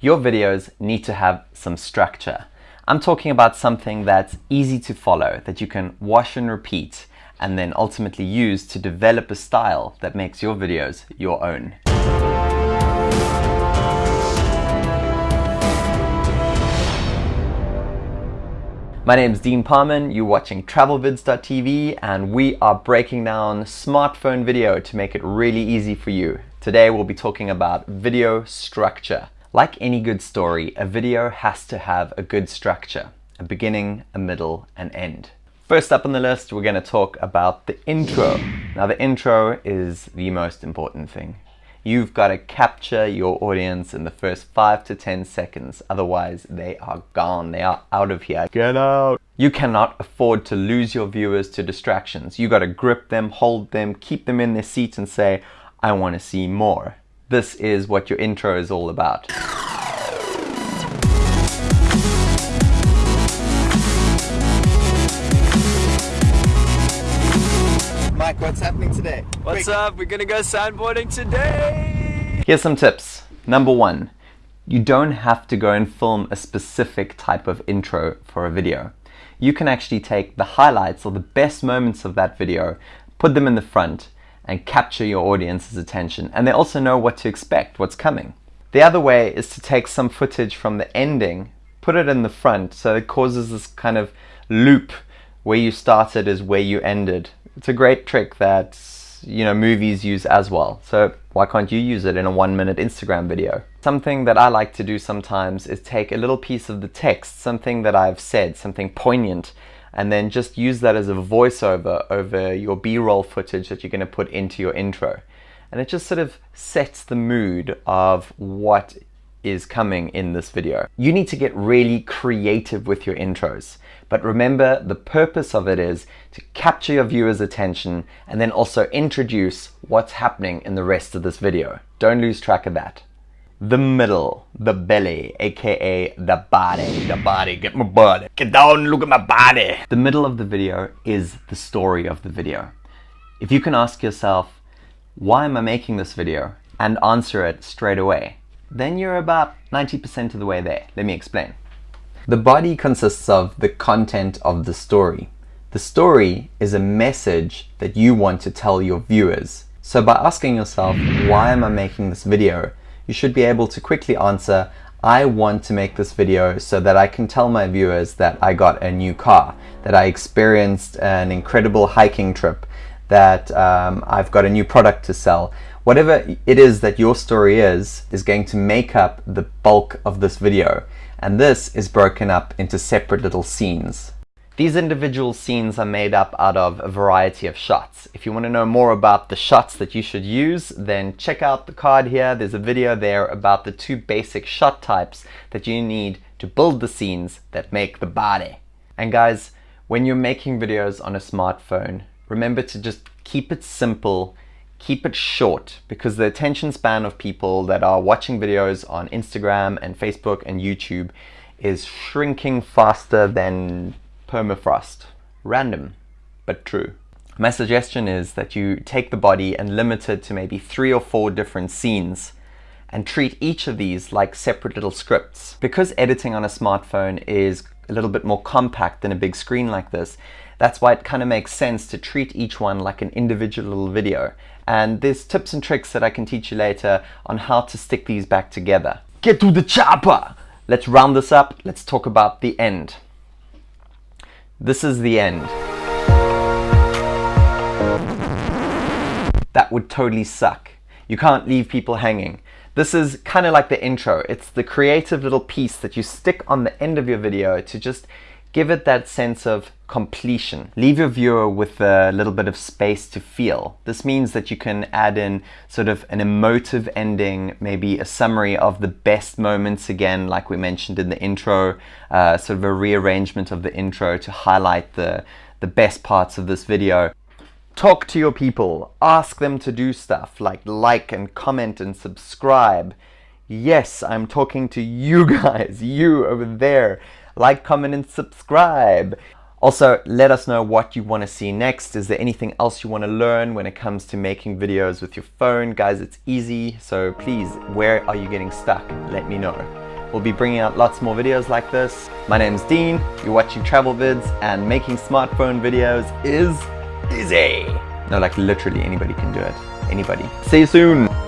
Your videos need to have some structure. I'm talking about something that's easy to follow, that you can wash and repeat, and then ultimately use to develop a style that makes your videos your own. My name is Dean Parman, you're watching TravelVids.tv and we are breaking down smartphone video to make it really easy for you. Today we'll be talking about video structure. Like any good story, a video has to have a good structure, a beginning, a middle, an end. First up on the list, we're going to talk about the intro. Now the intro is the most important thing. You've got to capture your audience in the first 5 to 10 seconds, otherwise they are gone, they are out of here. Get out! You cannot afford to lose your viewers to distractions. You've got to grip them, hold them, keep them in their seats and say, I want to see more. This is what your intro is all about. Mike, what's happening today? What's Quick. up? We're gonna go sandboarding today! Here's some tips. Number one, you don't have to go and film a specific type of intro for a video. You can actually take the highlights or the best moments of that video, put them in the front, and capture your audience's attention. And they also know what to expect, what's coming. The other way is to take some footage from the ending, put it in the front, so it causes this kind of loop where you started is where you ended. It's a great trick that you know movies use as well. So why can't you use it in a one minute Instagram video? Something that I like to do sometimes is take a little piece of the text, something that I've said, something poignant, and then just use that as a voiceover over your b-roll footage that you're going to put into your intro and it just sort of sets the mood of what is coming in this video. You need to get really creative with your intros, but remember the purpose of it is to capture your viewer's attention and then also introduce what's happening in the rest of this video. Don't lose track of that the middle, the belly, aka the body. The body, get my body. Get down, look at my body. The middle of the video is the story of the video. If you can ask yourself, why am I making this video? And answer it straight away, then you're about 90% of the way there. Let me explain. The body consists of the content of the story. The story is a message that you want to tell your viewers. So by asking yourself, why am I making this video? You should be able to quickly answer, I want to make this video so that I can tell my viewers that I got a new car, that I experienced an incredible hiking trip, that um, I've got a new product to sell. Whatever it is that your story is, is going to make up the bulk of this video. And this is broken up into separate little scenes. These individual scenes are made up out of a variety of shots. If you want to know more about the shots that you should use, then check out the card here. There's a video there about the two basic shot types that you need to build the scenes that make the body. And guys, when you're making videos on a smartphone, remember to just keep it simple, keep it short, because the attention span of people that are watching videos on Instagram and Facebook and YouTube is shrinking faster than permafrost. Random, but true. My suggestion is that you take the body and limit it to maybe three or four different scenes and treat each of these like separate little scripts. Because editing on a smartphone is a little bit more compact than a big screen like this, that's why it kind of makes sense to treat each one like an individual little video. And there's tips and tricks that I can teach you later on how to stick these back together. Get to the chopper! Let's round this up. Let's talk about the end. This is the end. That would totally suck. You can't leave people hanging. This is kind of like the intro. It's the creative little piece that you stick on the end of your video to just give it that sense of completion. Leave your viewer with a little bit of space to feel. This means that you can add in sort of an emotive ending, maybe a summary of the best moments again, like we mentioned in the intro, uh, sort of a rearrangement of the intro to highlight the, the best parts of this video. Talk to your people, ask them to do stuff like like and comment and subscribe. Yes, I'm talking to you guys, you over there like, comment, and subscribe. Also, let us know what you want to see next. Is there anything else you want to learn when it comes to making videos with your phone? Guys, it's easy, so please, where are you getting stuck? Let me know. We'll be bringing out lots more videos like this. My name's Dean, you're watching Travel Vids, and making smartphone videos is easy. No, like literally anybody can do it. Anybody. See you soon!